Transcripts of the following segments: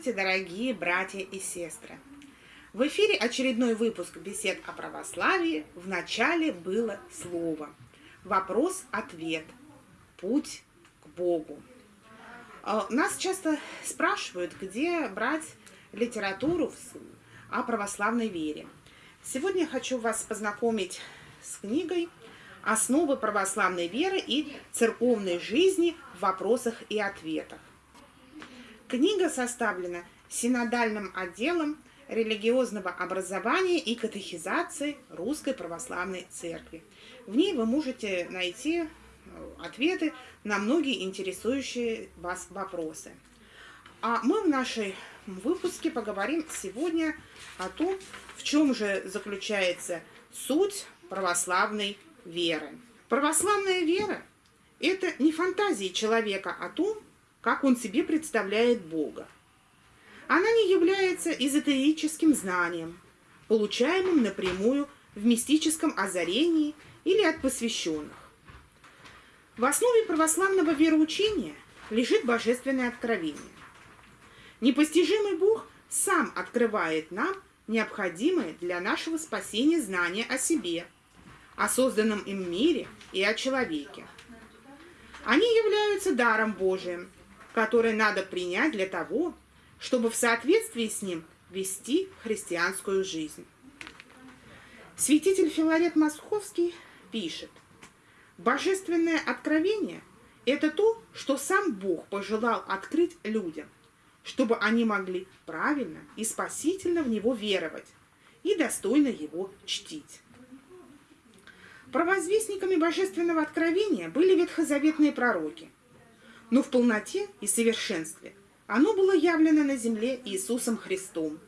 Здравствуйте, дорогие братья и сестры! В эфире очередной выпуск бесед о православии. В начале было слово. Вопрос-ответ. Путь к Богу. А, нас часто спрашивают, где брать литературу о православной вере. Сегодня я хочу вас познакомить с книгой «Основы православной веры и церковной жизни в вопросах и ответах». Книга составлена синодальным отделом религиозного образования и катехизации Русской Православной Церкви. В ней вы можете найти э, ответы на многие интересующие вас вопросы. А мы в нашей выпуске поговорим сегодня о том, в чем же заключается суть православной веры. Православная вера – это не фантазии человека о том, как он себе представляет Бога. Она не является эзотерическим знанием, получаемым напрямую в мистическом озарении или от посвященных. В основе православного вероучения лежит божественное откровение. Непостижимый Бог сам открывает нам необходимое для нашего спасения знание о себе, о созданном им мире и о человеке. Они являются даром Божиим, который надо принять для того, чтобы в соответствии с ним вести христианскую жизнь. Святитель Филарет Московский пишет, «Божественное откровение – это то, что сам Бог пожелал открыть людям, чтобы они могли правильно и спасительно в Него веровать и достойно Его чтить». Провозвестниками божественного откровения были ветхозаветные пророки – но в полноте и совершенстве оно было явлено на земле Иисусом Христом,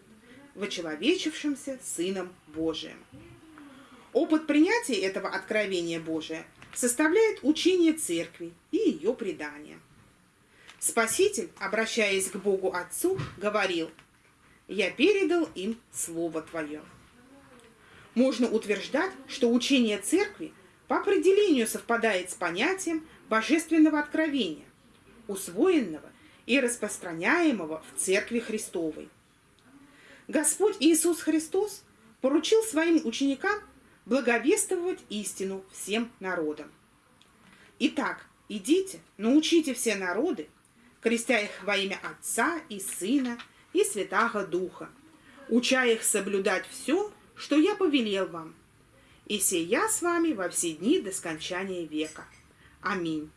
вочеловечившимся Сыном Божиим. Опыт принятия этого откровения Божия составляет учение Церкви и ее предание. Спаситель, обращаясь к Богу Отцу, говорил «Я передал им Слово Твое». Можно утверждать, что учение Церкви по определению совпадает с понятием божественного откровения, усвоенного и распространяемого в Церкви Христовой. Господь Иисус Христос поручил своим ученикам благовествовать истину всем народам. Итак, идите, научите все народы, крестя их во имя Отца и Сына и Святаго Духа, уча их соблюдать все, что я повелел вам. И сия с вами во все дни до скончания века. Аминь.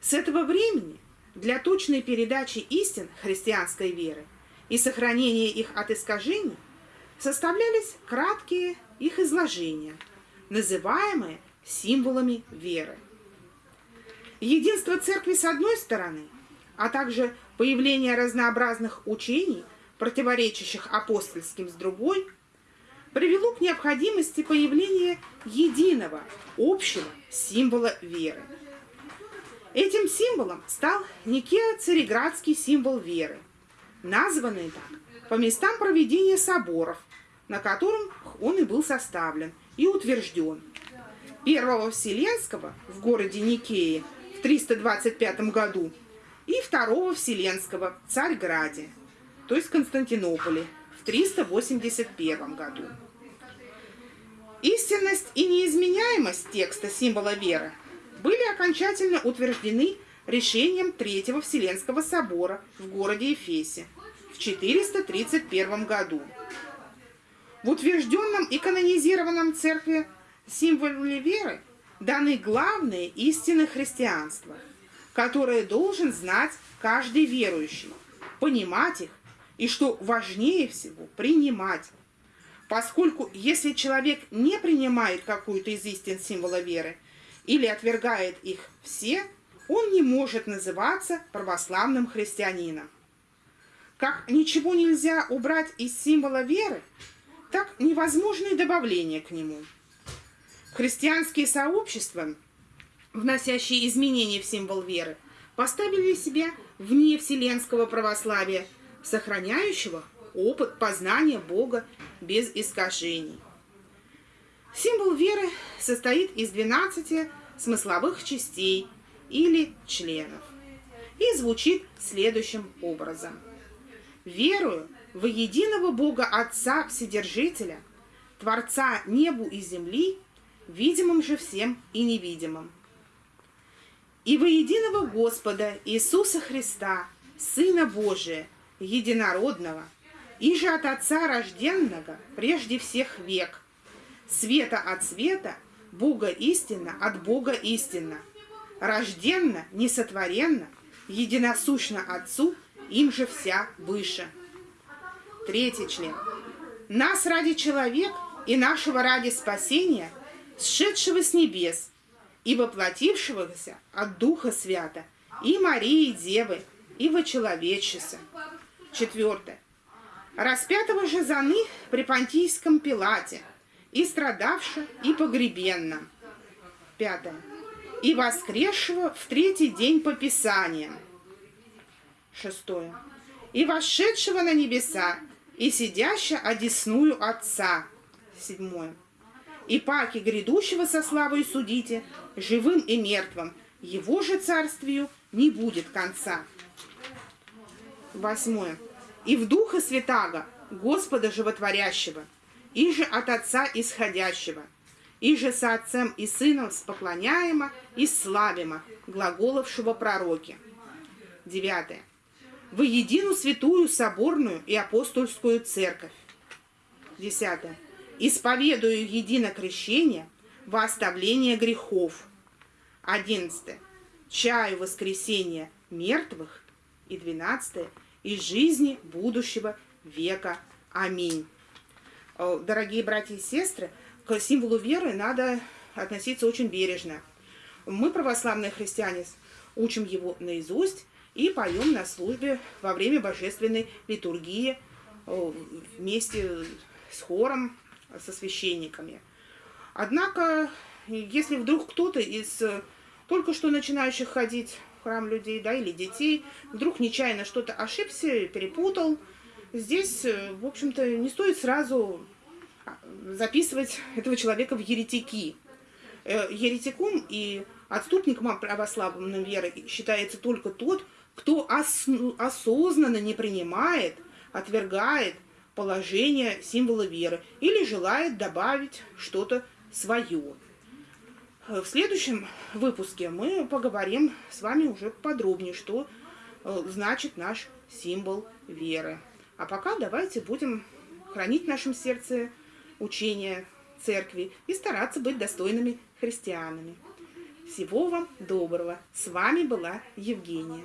С этого времени для точной передачи истин христианской веры и сохранения их от искажений составлялись краткие их изложения, называемые символами веры. Единство церкви с одной стороны, а также появление разнообразных учений, противоречащих апостольским с другой, привело к необходимости появления единого, общего символа веры – Этим символом стал Никео-Цареградский символ веры, названный так по местам проведения соборов, на котором он и был составлен и утвержден. Первого Вселенского в городе Никее в 325 году и Второго Вселенского в Царьграде, то есть Константинополе, в 381 году. Истинность и неизменяемость текста символа веры были окончательно утверждены решением Третьего Вселенского собора в городе Эфесе в 431 году. В утвержденном и канонизированном церкви символе веры даны главные истины христианства, которые должен знать каждый верующий, понимать их и, что важнее всего, принимать. Поскольку если человек не принимает какую-то из истин символа веры – или отвергает их все, он не может называться православным христианином. Как ничего нельзя убрать из символа веры, так невозможно и добавление к нему. Христианские сообщества, вносящие изменения в символ веры, поставили себя вне вселенского православия, сохраняющего опыт познания Бога без искажений. Символ веры состоит из 12 смысловых частей или членов и звучит следующим образом. Верую в единого Бога Отца Вседержителя, Творца небу и земли, видимым же всем и невидимым. И во единого Господа Иисуса Христа, Сына Божия, единородного, и же от Отца рожденного прежде всех век, света от света, Бога истинно от Бога истинно, рожденно, несотворенно, единосущно Отцу, им же вся выше. Третий член. Нас ради человек и нашего ради спасения, сшедшего с небес и воплотившегося от Духа Свята, и Марии Девы, и вочеловечеса. Четвертое. Распятого же заны при Понтийском Пилате, и страдавша, и погребенна. Пятое и воскресшего в третий день по Писаниям. Шестое. И вошедшего на небеса, и сидящего одесную Отца. Седьмое. И паки грядущего со славой судите, живым и мертвым, его же царствию не будет конца. Восьмое. И в Духа Святаго, Господа Животворящего, и же от Отца Исходящего – и же со Отцем и Сыном споклоняемо и славимо, глаголовшего пророки. Девятое. Во едину святую соборную и апостольскую церковь. Десятое. Исповедую едино крещение во оставление грехов. Одиннадцатое. Чаю воскресения мертвых. И двенадцатое. Из жизни будущего века. Аминь. Дорогие братья и сестры, к символу веры надо относиться очень бережно. Мы, православные христиане, учим его наизусть и поем на службе во время божественной литургии э, вместе с хором, со священниками. Однако, если вдруг кто-то из э, только что начинающих ходить в храм людей, да, или детей, вдруг нечаянно что-то ошибся, перепутал, здесь, э, в общем-то, не стоит сразу записывать этого человека в еретики. Э, еретиком и отступником православной веры считается только тот, кто ос осознанно не принимает, отвергает положение символа веры или желает добавить что-то свое. В следующем выпуске мы поговорим с вами уже подробнее, что э, значит наш символ веры. А пока давайте будем хранить в нашем сердце учения церкви и стараться быть достойными христианами. Всего вам доброго. С вами была Евгения.